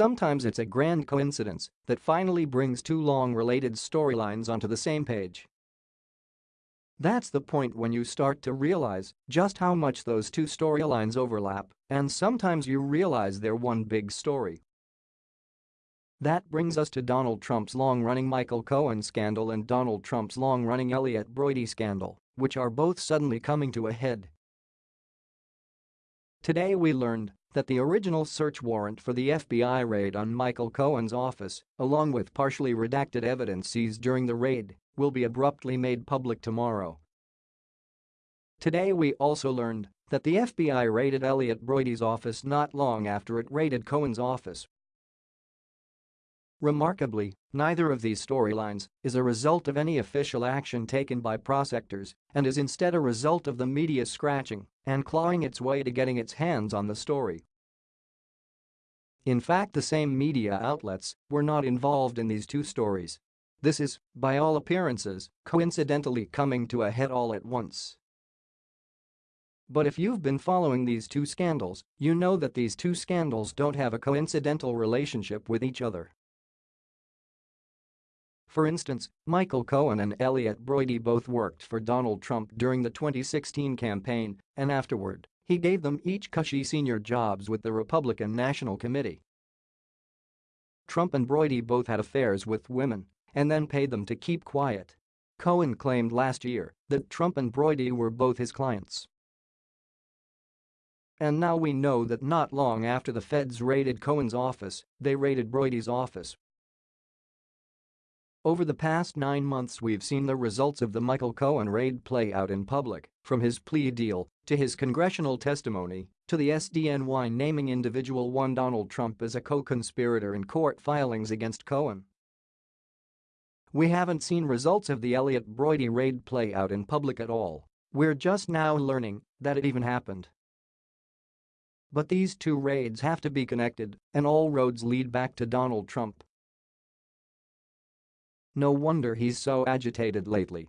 Sometimes it's a grand coincidence that finally brings two long related storylines onto the same page. That's the point when you start to realize just how much those two storylines overlap, and sometimes you realize they're one big story. That brings us to Donald Trump's long-running Michael Cohen scandal and Donald Trump's long-running Elliot Broidy scandal, which are both suddenly coming to a head. Today we learned that the original search warrant for the FBI raid on Michael Cohen's office, along with partially redacted evidence seized during the raid, will be abruptly made public tomorrow. Today we also learned that the FBI raided Elliot Broidy's office not long after it raided Cohen's office. Remarkably, neither of these storylines is a result of any official action taken by prosecutors and is instead a result of the media scratching and clawing its way to getting its hands on the story. In fact the same media outlets were not involved in these two stories. This is, by all appearances, coincidentally coming to a head all at once. But if you've been following these two scandals, you know that these two scandals don't have a coincidental relationship with each other. For instance, Michael Cohen and Elliot Broidy both worked for Donald Trump during the 2016 campaign, and afterward, he gave them each cushy senior jobs with the Republican National Committee. Trump and Broidy both had affairs with women and then paid them to keep quiet. Cohen claimed last year that Trump and Broidy were both his clients. And now we know that not long after the feds raided Cohen's office, they raided Broidy's office over the past nine months we've seen the results of the Michael Cohen raid play out in public, from his plea deal to his congressional testimony to the SDNY naming individual one Donald Trump as a co-conspirator in court filings against Cohen. We haven't seen results of the Elliot Broidy raid play out in public at all, we're just now learning that it even happened. But these two raids have to be connected, and all roads lead back to Donald Trump. No wonder he's so agitated lately.